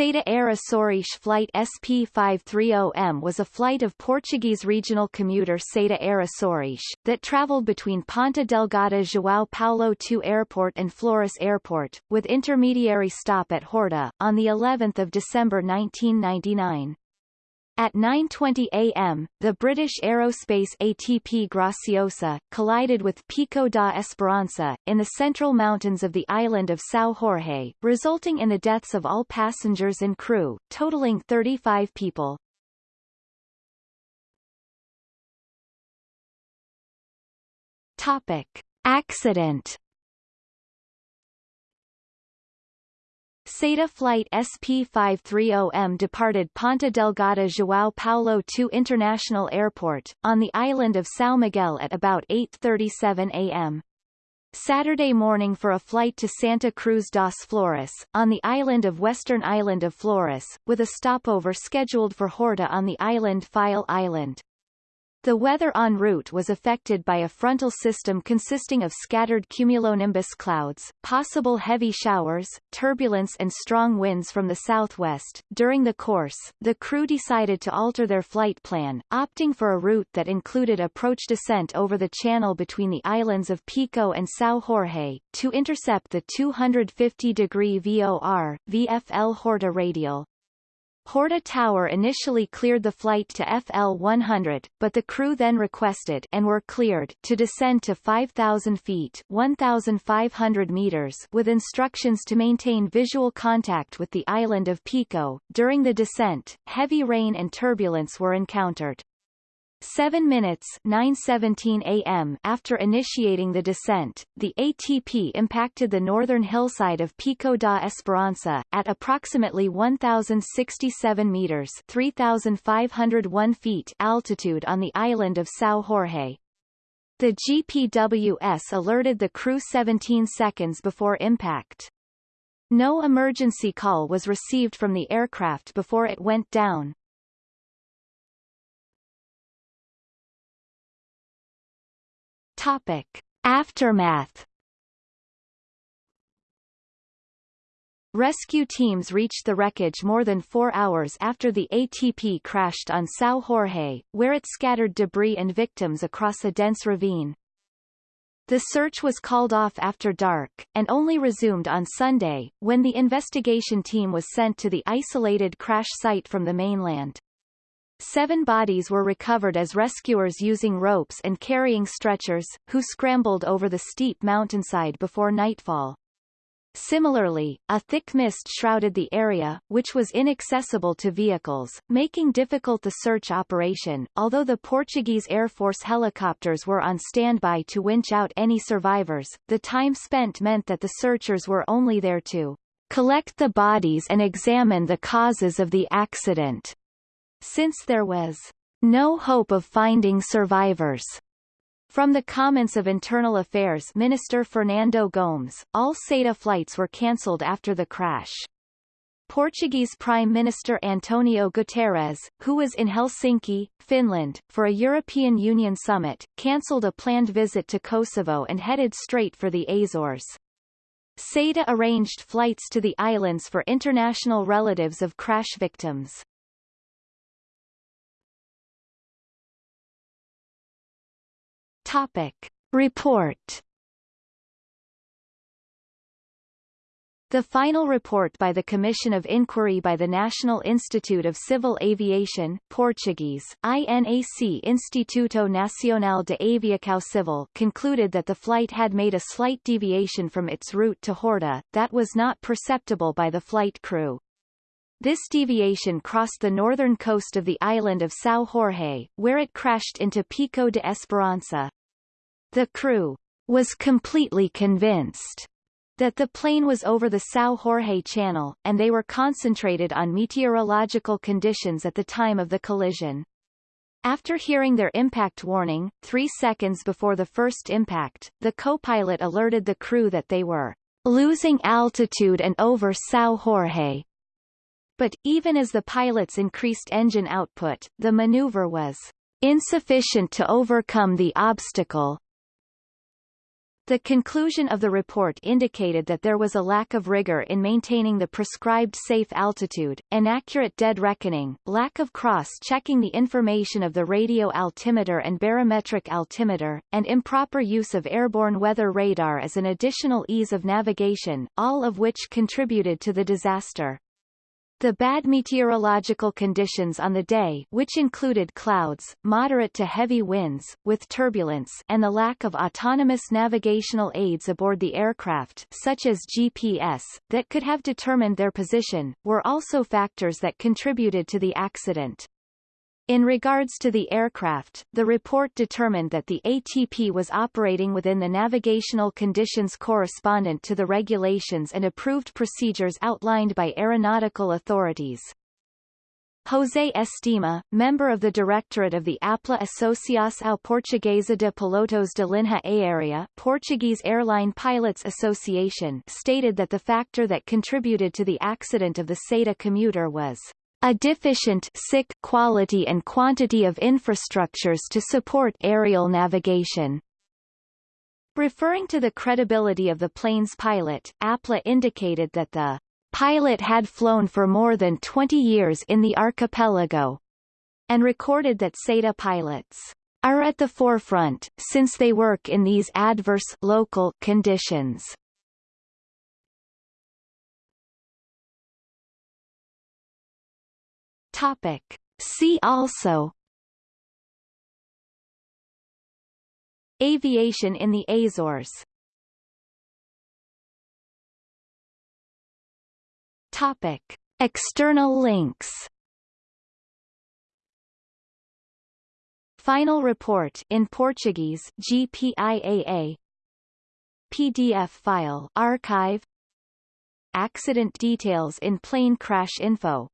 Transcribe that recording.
SATA Air Flight SP530M was a flight of Portuguese regional commuter SATA Air that travelled between Ponta Delgada João Paulo II Airport and Flores Airport, with intermediary stop at Horta, on of December 1999. At 9.20 am, the British aerospace ATP Graciosa, collided with Pico da Esperança, in the central mountains of the island of São Jorge, resulting in the deaths of all passengers and crew, totaling 35 people. Topic. Accident SATA Flight SP530M departed Ponta Delgada João Paulo II International Airport, on the island of São Miguel at about 8.37 am. Saturday morning for a flight to Santa Cruz das Flores, on the island of Western Island of Flores, with a stopover scheduled for Horta on the island Faial Island. The weather en route was affected by a frontal system consisting of scattered cumulonimbus clouds, possible heavy showers, turbulence and strong winds from the southwest. During the course, the crew decided to alter their flight plan, opting for a route that included approach descent over the channel between the islands of Pico and São Jorge, to intercept the 250-degree VOR, VFL Horta radial. Horta Tower initially cleared the flight to FL-100, but the crew then requested and were cleared to descend to 5,000 feet 1,500 meters with instructions to maintain visual contact with the island of Pico. During the descent, heavy rain and turbulence were encountered. 7 minutes 9:17 a.m. after initiating the descent, the ATP impacted the northern hillside of Pico da Esperança, at approximately 1,067 meters 3,501 feet altitude on the island of São Jorge. The GPWS alerted the crew 17 seconds before impact. No emergency call was received from the aircraft before it went down. Topic. Aftermath Rescue teams reached the wreckage more than four hours after the ATP crashed on São Jorge, where it scattered debris and victims across a dense ravine. The search was called off after dark, and only resumed on Sunday, when the investigation team was sent to the isolated crash site from the mainland. Seven bodies were recovered as rescuers using ropes and carrying stretchers, who scrambled over the steep mountainside before nightfall. Similarly, a thick mist shrouded the area, which was inaccessible to vehicles, making difficult the search operation. Although the Portuguese Air Force helicopters were on standby to winch out any survivors, the time spent meant that the searchers were only there to collect the bodies and examine the causes of the accident. Since there was no hope of finding survivors. From the comments of Internal Affairs Minister Fernando Gomes, all SATA flights were cancelled after the crash. Portuguese Prime Minister Antonio Guterres, who was in Helsinki, Finland, for a European Union summit, cancelled a planned visit to Kosovo and headed straight for the Azores. SATA arranged flights to the islands for international relatives of crash victims. Topic. Report The final report by the Commission of Inquiry by the National Institute of Civil Aviation Portuguese, INAC Instituto Nacional de Aviação Civil concluded that the flight had made a slight deviation from its route to Horta, that was not perceptible by the flight crew. This deviation crossed the northern coast of the island of São Jorge, where it crashed into Pico de Esperança. The crew was completely convinced that the plane was over the São Jorge Channel, and they were concentrated on meteorological conditions at the time of the collision. After hearing their impact warning, three seconds before the first impact, the co-pilot alerted the crew that they were losing altitude and over São Jorge. But, even as the pilots increased engine output, the maneuver was insufficient to overcome the obstacle, The conclusion of the report indicated that there was a lack of rigor in maintaining the prescribed safe altitude, inaccurate dead reckoning, lack of cross-checking the information of the radio altimeter and barometric altimeter, and improper use of airborne weather radar as an additional ease of navigation, all of which contributed to the disaster. The bad meteorological conditions on the day which included clouds, moderate to heavy winds, with turbulence and the lack of autonomous navigational aids aboard the aircraft such as GPS, that could have determined their position, were also factors that contributed to the accident. In regards to the aircraft, the report determined that the ATP was operating within the navigational conditions correspondent to the regulations and approved procedures outlined by aeronautical authorities. José Estima, member of the directorate of the APLA Associação Portuguesa de Pilotos de Linha Aérea Portuguese Airline Pilots Association stated that the factor that contributed to the accident of the SATA commuter was a deficient sick quality and quantity of infrastructures to support aerial navigation. Referring to the credibility of the plane's pilot, APLA indicated that the pilot had flown for more than 20 years in the archipelago, and recorded that SATA pilots are at the forefront, since they work in these adverse local conditions. Topic. See also Aviation in the Azores Topic. External links Final report in Portuguese GPIAA PDF file archive Accident details in plane crash info